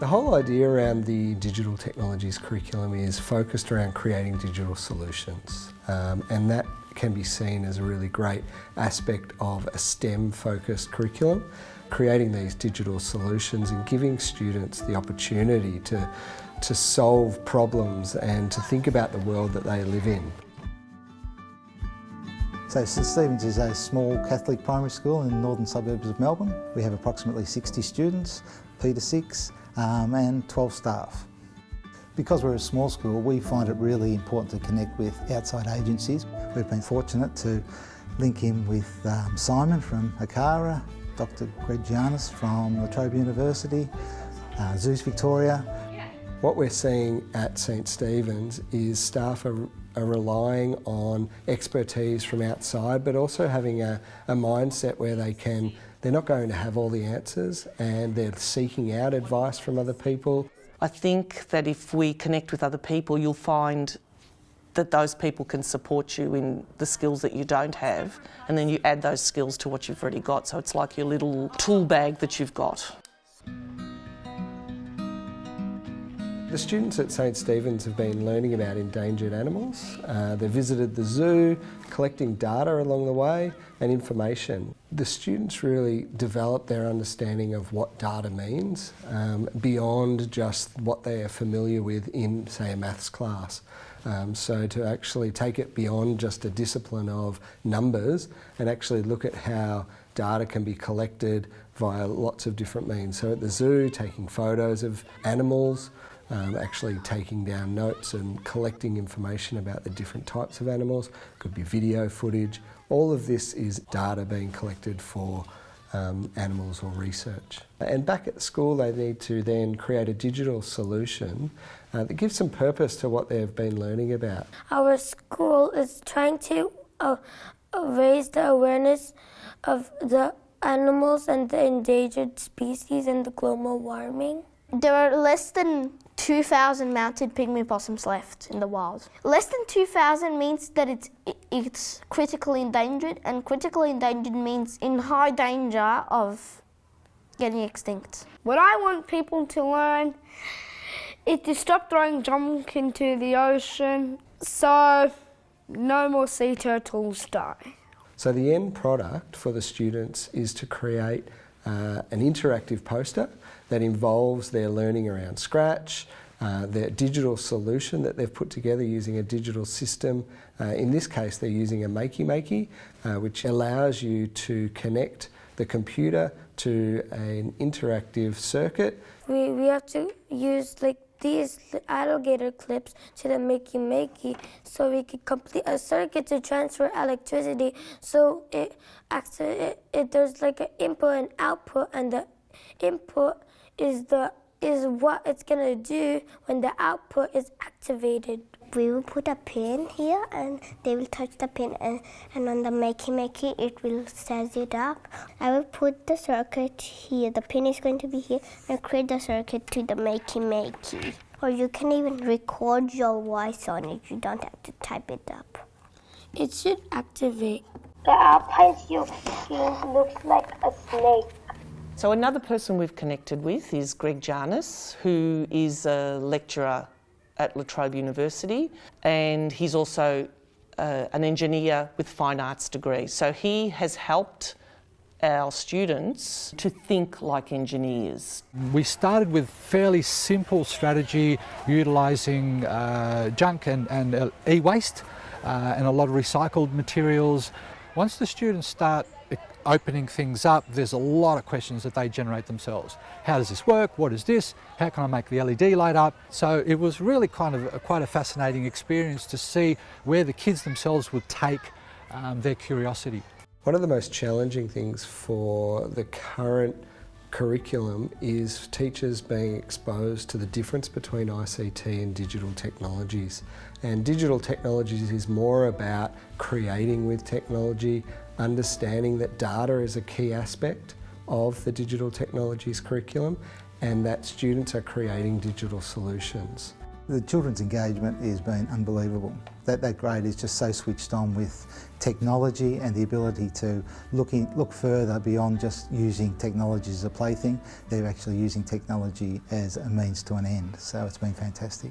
The whole idea around the digital technologies curriculum is focused around creating digital solutions um, and that can be seen as a really great aspect of a STEM focused curriculum, creating these digital solutions and giving students the opportunity to, to solve problems and to think about the world that they live in. So St Stephen's is a small Catholic primary school in the northern suburbs of Melbourne. We have approximately 60 students, P to 6 um, and 12 staff. Because we're a small school, we find it really important to connect with outside agencies. We've been fortunate to link in with um, Simon from ACARA, Dr Greg Giannis from La Trobe University, uh, Zeus Victoria. What we're seeing at St Stephen's is staff are, are relying on expertise from outside but also having a, a mindset where they can they're not going to have all the answers and they're seeking out advice from other people. I think that if we connect with other people, you'll find that those people can support you in the skills that you don't have, and then you add those skills to what you've already got. So it's like your little tool bag that you've got. The students at St Stephen's have been learning about endangered animals. Uh, they've visited the zoo, collecting data along the way and information. The students really develop their understanding of what data means um, beyond just what they are familiar with in, say, a maths class. Um, so to actually take it beyond just a discipline of numbers and actually look at how data can be collected via lots of different means. So at the zoo, taking photos of animals, um, actually taking down notes and collecting information about the different types of animals. Could be video footage. All of this is data being collected for um, animals or research. And back at school they need to then create a digital solution uh, that gives some purpose to what they've been learning about. Our school is trying to uh, raise the awareness of the animals and the endangered species and the global warming. There are less than 2,000 mountain pygmy possums left in the wild. Less than 2,000 means that it's, it's critically endangered, and critically endangered means in high danger of getting extinct. What I want people to learn is to stop throwing junk into the ocean so no more sea turtles die. So the end product for the students is to create uh, an interactive poster that involves their learning around Scratch, uh, their digital solution that they've put together using a digital system. Uh, in this case, they're using a Makey Makey, uh, which allows you to connect the computer to an interactive circuit. We, we have to use like these alligator clips to the Makey Makey so we can complete a circuit to transfer electricity so it, it, it there's like an input and output and the input is the is what it's gonna do when the output is activated. We will put a pin here and they will touch the pin and, and on the makey makey it will set it up. I will put the circuit here. The pin is going to be here and create the circuit to the makey makey. Or you can even record your voice on it. You don't have to type it up. It should activate. The alpine seal looks like a snake. So another person we've connected with is Greg Giannis, who is a lecturer at La Trobe University, and he's also uh, an engineer with fine arts degree. So he has helped our students to think like engineers. We started with fairly simple strategy utilising uh, junk and, and uh, e-waste uh, and a lot of recycled materials. Once the students start opening things up, there's a lot of questions that they generate themselves. How does this work? What is this? How can I make the LED light up? So it was really kind of a, quite a fascinating experience to see where the kids themselves would take um, their curiosity. One of the most challenging things for the current curriculum is teachers being exposed to the difference between ICT and digital technologies. And digital technologies is more about creating with technology, understanding that data is a key aspect of the digital technologies curriculum and that students are creating digital solutions. The children's engagement has been unbelievable. That, that grade is just so switched on with technology and the ability to look, in, look further beyond just using technology as a plaything. They're actually using technology as a means to an end, so it's been fantastic.